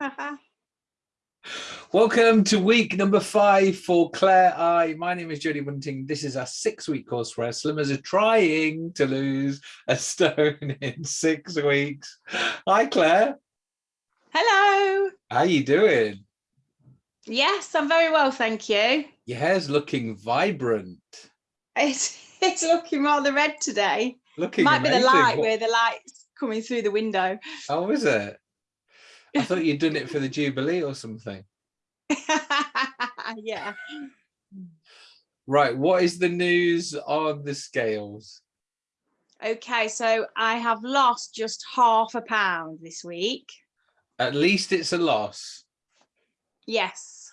Welcome to week number five for Claire I. My name is Jodie Bunting. This is our six-week course where slimmers are trying to lose a stone in six weeks. Hi, Claire. Hello. How are you doing? Yes, I'm very well, thank you. Your hair's looking vibrant. It's it's looking rather red today. Looking Might amazing. be the light where the light's coming through the window. Oh, is it? I thought you'd done it for the Jubilee or something. yeah. Right, what is the news on the scales? Okay, so I have lost just half a pound this week. At least it's a loss. Yes.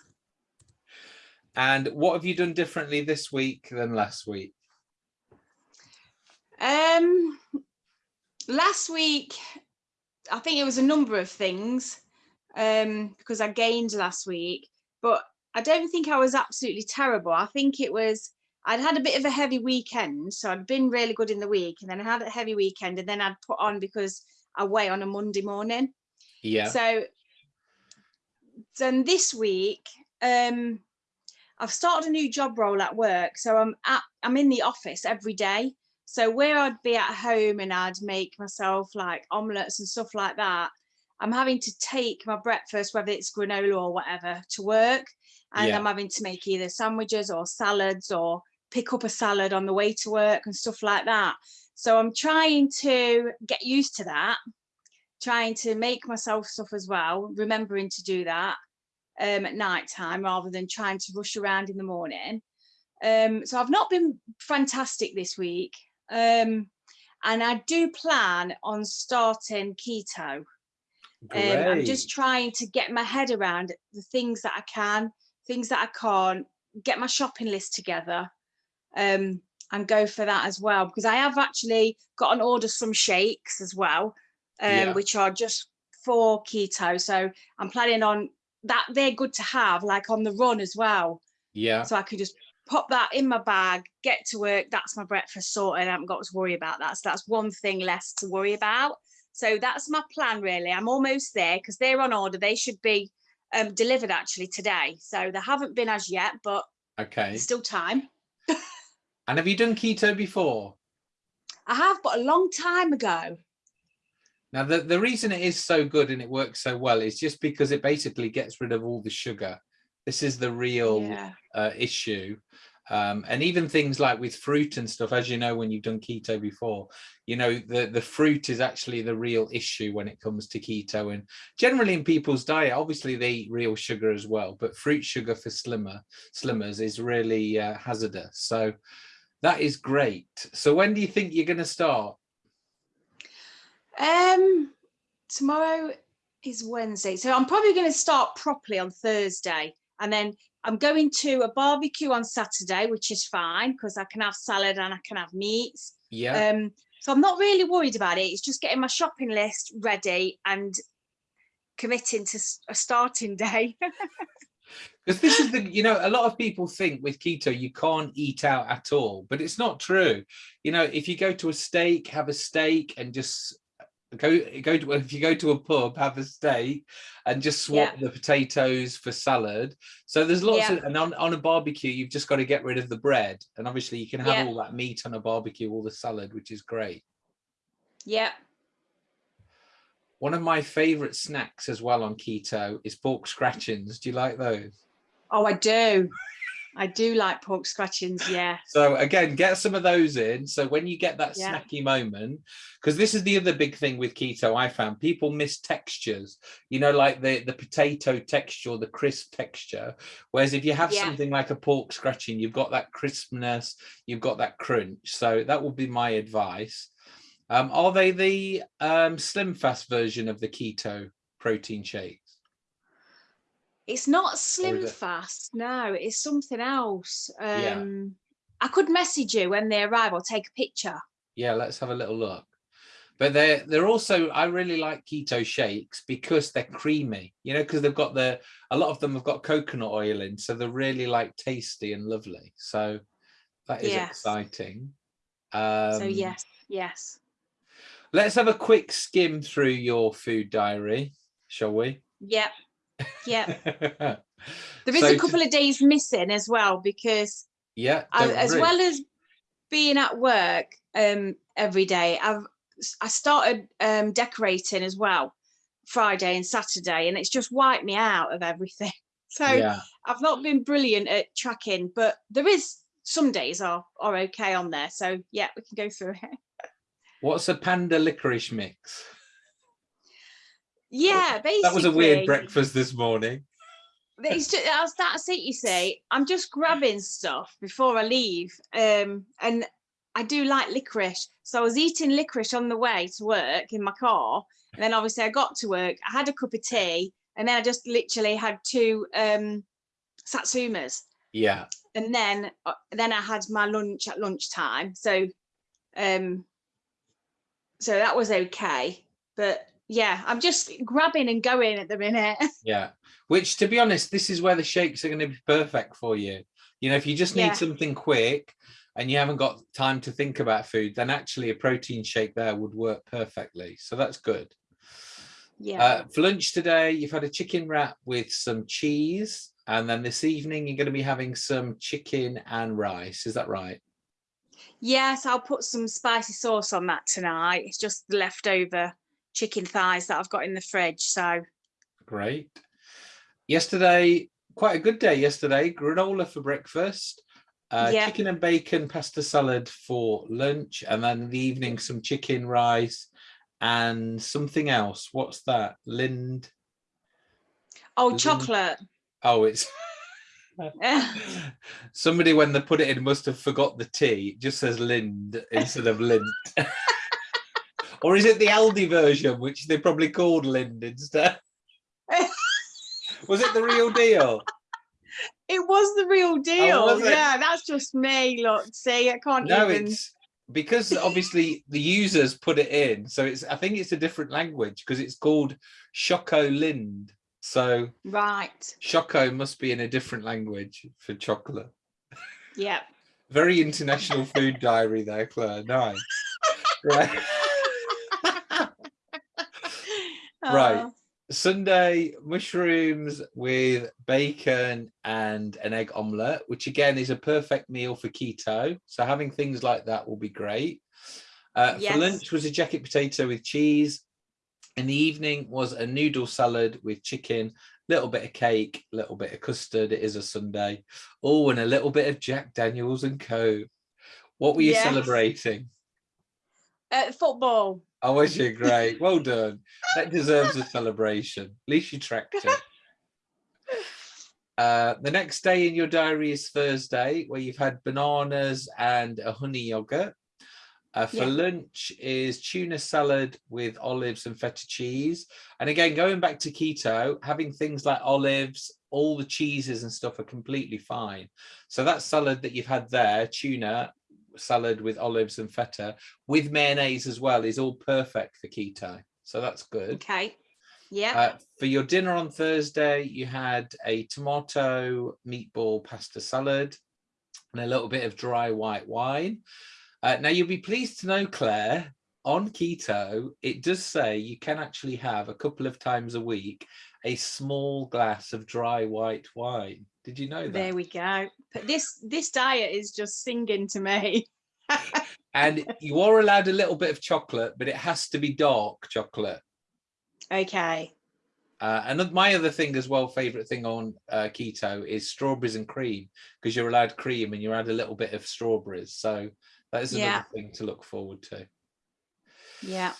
And what have you done differently this week than last week? Um last week I think it was a number of things um because I gained last week, but I don't think I was absolutely terrible. I think it was I'd had a bit of a heavy weekend, so I'd been really good in the week, and then I had a heavy weekend, and then I'd put on because I weigh on a Monday morning. Yeah. So then this week, um, I've started a new job role at work. So I'm at I'm in the office every day. So where I'd be at home and I'd make myself like omelets and stuff like that, I'm having to take my breakfast, whether it's granola or whatever, to work. And Yeah. I'm having to make either sandwiches or salads or pick up a salad on the way to work and stuff like that. So I'm trying to get used to that trying to make myself stuff as well, remembering to do that um, at night time rather than trying to rush around in the morning. Um, so I've not been fantastic this week. Um, and I do plan on starting keto. Um, I'm just trying to get my head around the things that I can, things that I can't, get my shopping list together um, and go for that as well. Because I have actually got an order some shakes as well, um, Yeah. which are just for keto. So I'm planning on that. They're good to have like on the run as well. Yeah. So I could just pop that in my bag, get to work. That's my breakfast sorted. I haven't got to worry about that. So that's one thing less to worry about. So that's my plan really. I'm almost there because they're on order. They should be um, delivered actually today. So they haven't been as yet, but Okay. still time. And have you done keto before? I have, but a long time ago. Now, the, the reason it is so good and it works so well is just because it basically gets rid of all the sugar. This is the real Yeah. uh, issue. Um, and even things like with fruit and stuff, as you know, when you've done keto before, you know, the, the fruit is actually the real issue when it comes to keto. And generally in people's diet, obviously they eat real sugar as well, but fruit sugar for slimmer slimmers is really uh, hazardous. So that is great. So when do you think you're going to start? Um, tomorrow is Wednesday, so I'm probably going to start properly on Thursday, and then I'm going to a barbecue on Saturday, which is fine because I can have salad and I can have meats. Yeah. Um, so I'm not really worried about it. It's just getting my shopping list ready and committing to a starting day. Because this is the, you know, a lot of people think with keto you can't eat out at all, but it's not true. You know, if you go to a steak, have a steak and just go go to if you go to a pub, have a steak and just swap Yeah. the potatoes for salad. So there's lots Yeah. of and on, on a barbecue, you've just got to get rid of the bread. And obviously you can have Yeah. all that meat on a barbecue, all the salad, which is great. yeah. One of my favorite snacks as well on keto is pork scratchings. Do you like those? Oh, I do. I do like pork scratchings. Yeah. So again, get some of those in. So when you get that Yeah. snacky moment, because this is the other big thing with keto, I found people miss textures, you know, like the, the potato texture, or the crisp texture. Whereas if you have Yeah. something like a pork scratching, you've got that crispness, you've got that crunch. So that would be my advice. Um, are they the um, SlimFast version of the keto protein shakes? It's not slim it- fast. No, it's something else. Yeah. Um, I could message you when they arrive or take a picture. Yeah, let's have a little look. But they're they're also I really like keto shakes because they're creamy, you know, because they've got the a lot of them have got coconut oil in, so they're really like tasty and lovely. So that is Yes. exciting. Um, so yes, yes. let's have a quick skim through your food diary, shall we? Yep. Yep. There is So a couple of days missing as well because yeah, I, as well as being at work um every day, I've I started um decorating as well Friday and Saturday, and it's just wiped me out of everything. So yeah, I've not been brilliant at tracking, but there is some days are are okay on there. So yeah, we can go through it. what's a panda licorice mix? Yeah, basically. That was a weird breakfast this morning. It's just, that's, that's it, you see. I'm just grabbing stuff before I leave. Um, and I do like licorice. So I was eating licorice on the way to work in my car. And then obviously I got to work, I had a cup of tea, and then I just literally had two um, satsumas. Yeah, And then uh, then I had my lunch at lunchtime. So um so that was okay. But yeah, I'm just grabbing and going at the minute. yeah. Which, to be honest, this is where the shakes are going to be perfect for you. You know, if you just need Yeah. something quick and you haven't got time to think about food, then actually a protein shake there would work perfectly. So that's good. yeah. Uh, for lunch today, you've had a chicken wrap with some cheese. And then this evening, you're going to be having some chicken and rice. Is that right? Yes, I'll put some spicy sauce on that tonight. It's just the leftover chicken thighs that I've got in the fridge. So Great. Yesterday, quite a good day yesterday. Granola for breakfast, uh, Yeah. chicken and bacon pasta salad for lunch, and then in the evening some chicken rice and something else. What's that? Lind. oh, Lind- chocolate. Oh, it's somebody when they put it in must have forgot the T. It just says Lind instead of Lindt. or is it the Aldi version, which they probably called Lind instead? Was it the real deal? it was the real oh, deal. Oh, yeah, that's just me. Look, see, I can't No, even. it's because obviously the users put it in. So it's I think it's a different language because it's called Choco Lind. So Right. Choco must be in a different language for chocolate. Yeah. Very international food diary there, Claire. Nice. Right. Right. Oh, Sunday mushrooms with bacon and an egg omelette, which again is a perfect meal for keto. So having things like that will be great. Uh, Yes. For lunch was a jacket potato with cheese. In the evening was a noodle salad with chicken, little bit of cake, little bit of custard. It is a Sunday. Oh, and a little bit of Jack Daniels and Co. What were you Yes. celebrating? Uh, football. Oh, was you great? Well done. That deserves a celebration. At least you tracked it. Uh, the next day in your diary is Thursday, where you've had bananas and a honey yogurt. Uh, for Yeah. lunch is tuna salad with olives and feta cheese. And again, going back to keto, having things like olives, all the cheeses and stuff are completely fine. So that salad that you've had there, tuna salad with olives and feta, with mayonnaise as well, is all perfect for keto. So that's good. Okay. Yeah. Uh, for your dinner on Thursday, you had a tomato meatball pasta salad and a little bit of dry white wine. Uh, now, you'll be pleased to know, Claire, on keto, it does say you can actually have a couple of times a week a small glass of dry white wine. Did you know that? there we go. But this this diet is just singing to me. and you are allowed a little bit of chocolate, but it has to be dark chocolate. Okay. Uh, and my other thing as well, favorite thing on uh, keto is strawberries and cream because you're allowed cream and you add a little bit of strawberries. So that is another Yeah. thing to look forward to. Yeah.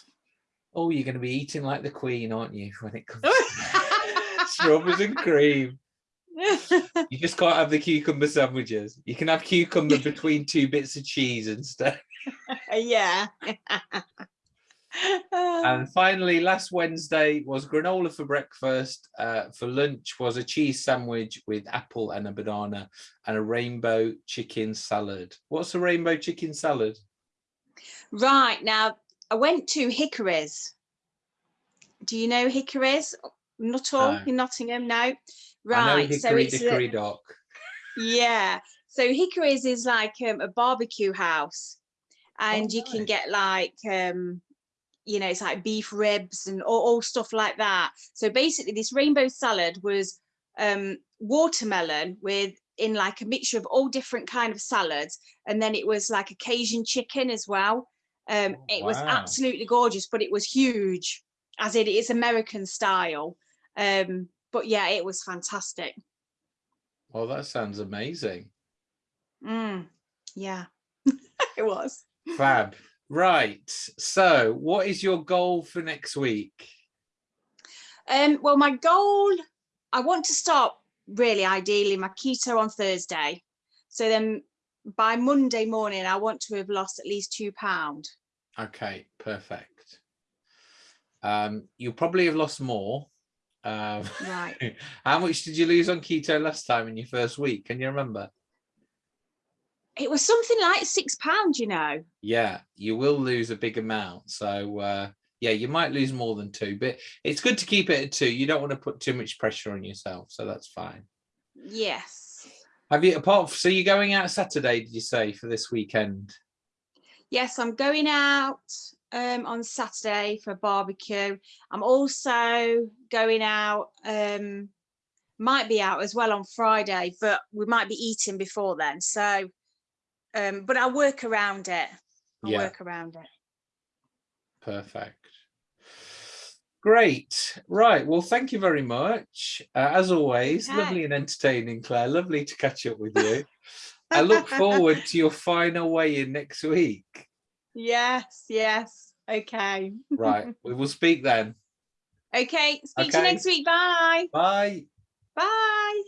Oh, you're going to be eating like the queen, aren't you? When it comes to strawberries and cream, you just can't have the cucumber sandwiches. You can have cucumber between two bits of cheese instead. yeah. And finally, last Wednesday was granola for breakfast. Uh, for lunch was a cheese sandwich with apple and a banana and a rainbow chicken salad. What's a rainbow chicken salad? right now, I went to Hickory's. Do you know Hickory's? Not all No. in Nottingham, no. Right. so Hickory it's a- Dock. Yeah. So Hickory's is like um, a barbecue house, and you can get like um you know, it's like beef ribs and all, all stuff like that. So basically this rainbow salad was um, watermelon with in like a mixture of all different kind of salads. And then it was like a Cajun chicken as well. Um, Oh, it was absolutely gorgeous, but it was huge as it is American style. Um, but yeah, it was fantastic. Well, that sounds amazing. Mm, yeah, it was. Fab. Right. So what is your goal for next week? Um, well, my goal, I want to start really ideally my keto on Thursday. So then by Monday morning, I want to have lost at least two pound. Okay, perfect. Um, you'll probably have lost more. Um, Right. how much did you lose on keto last time in your first week? Can you remember? It was something like six pounds, you know. Yeah, you will lose a big amount. So uh, yeah, you might lose more than two, but it's good to keep it at two. You don't want to put too much pressure on yourself, so that's fine. Yes. Have you apart? So you're going out Saturday? Did you say for this weekend? Yes, I'm going out um, on Saturday for a barbecue. I'm also going out, um, might be out as well on Friday, but we might be eating before then. So, um, but I'll work around it. I'll Yeah. work around it. Perfect. Great. Right. Well, thank you very much. Uh, as always, Okay. lovely and entertaining, Claire. Lovely to catch up with you. I look forward to your final weigh-in next week. Yes, yes. Okay. Right. we will speak then. Okay. Speak to you next week. Bye. Bye. Bye.